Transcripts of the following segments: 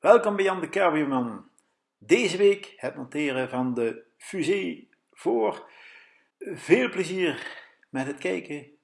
Welkom bij Jan de Kerwieman. Deze week het monteren van de fusée voor. Veel plezier met het kijken.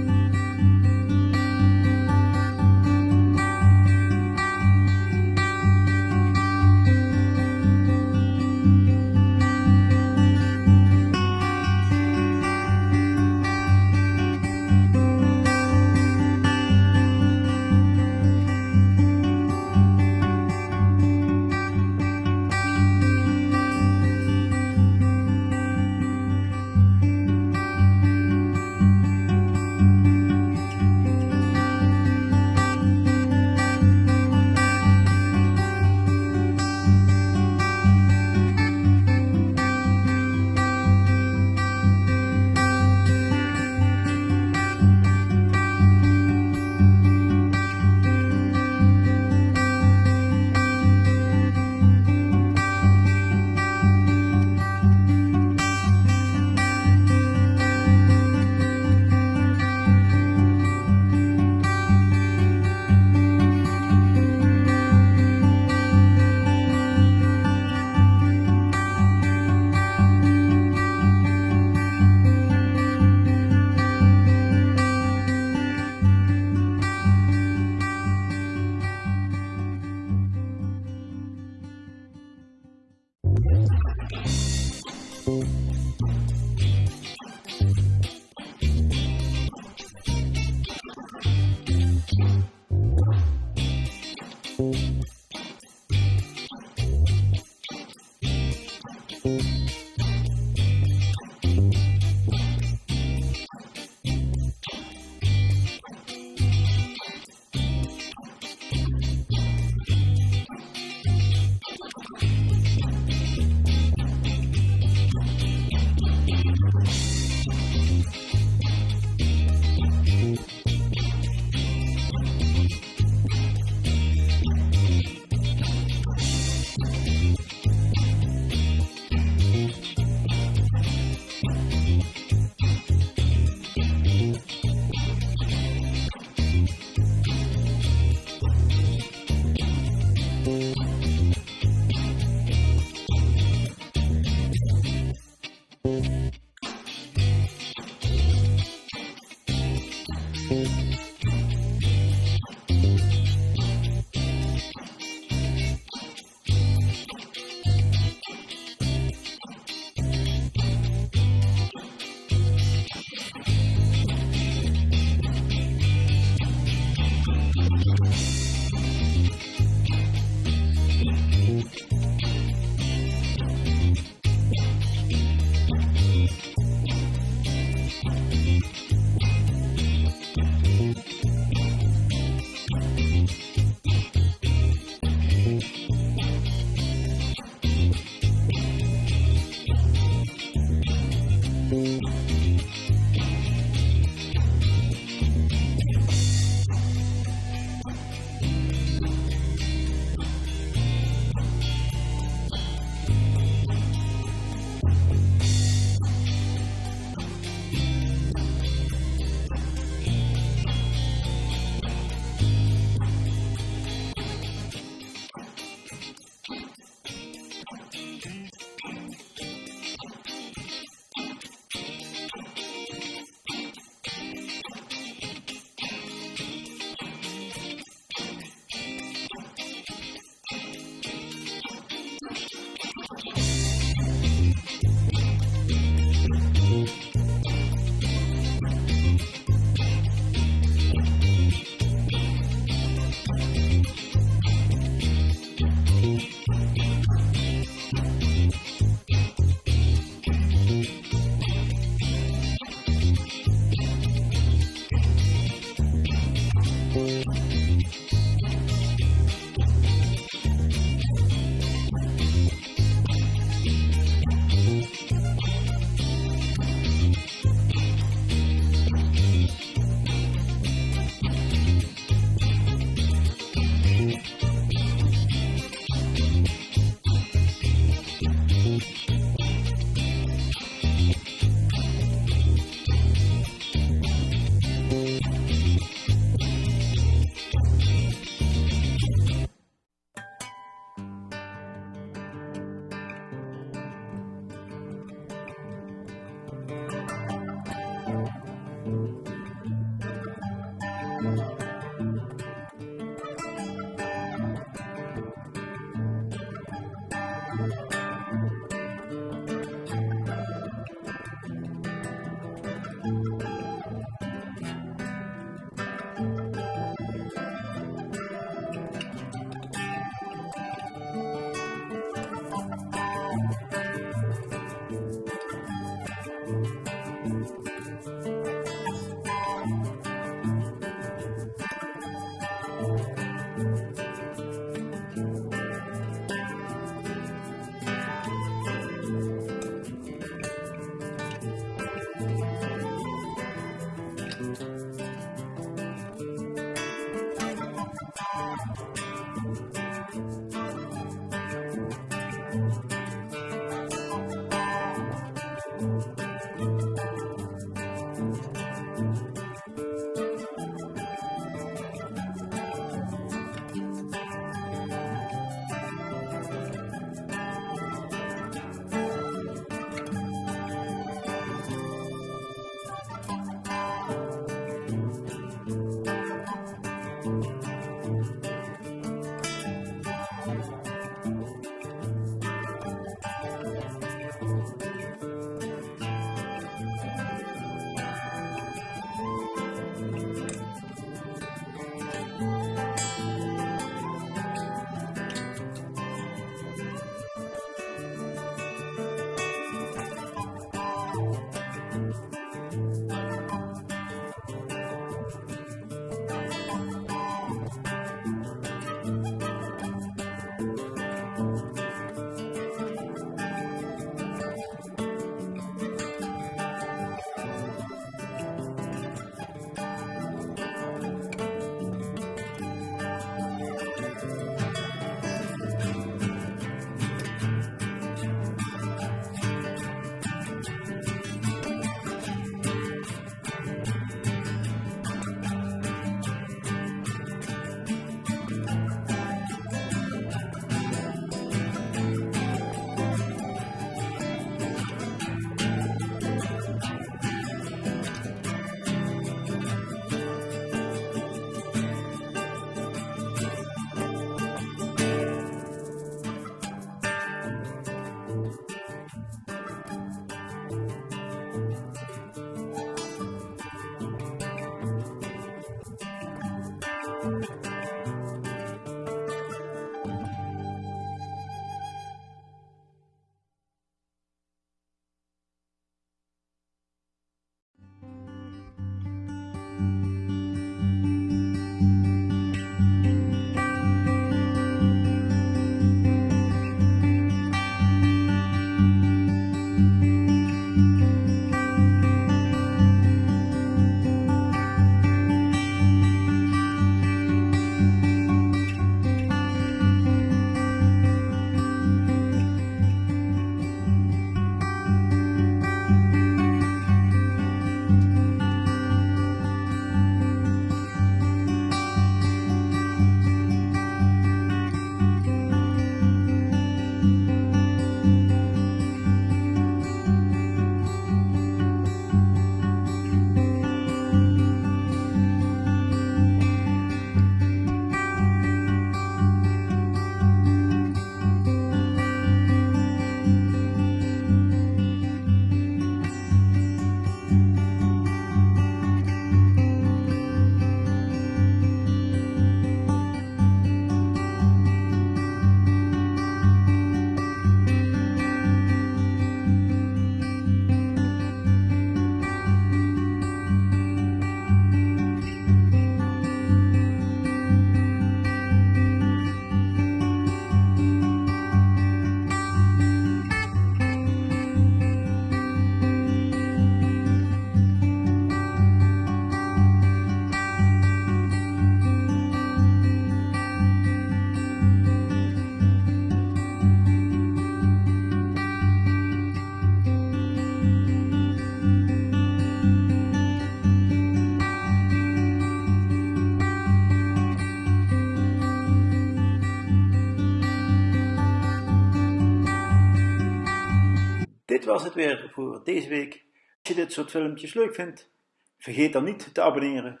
Was het weer voor deze week. Als je dit soort filmpjes leuk vindt, vergeet dan niet te abonneren,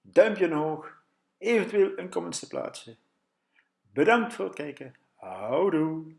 duimpje omhoog, eventueel een comment te plaatsen. Bedankt voor het kijken. Houdoe!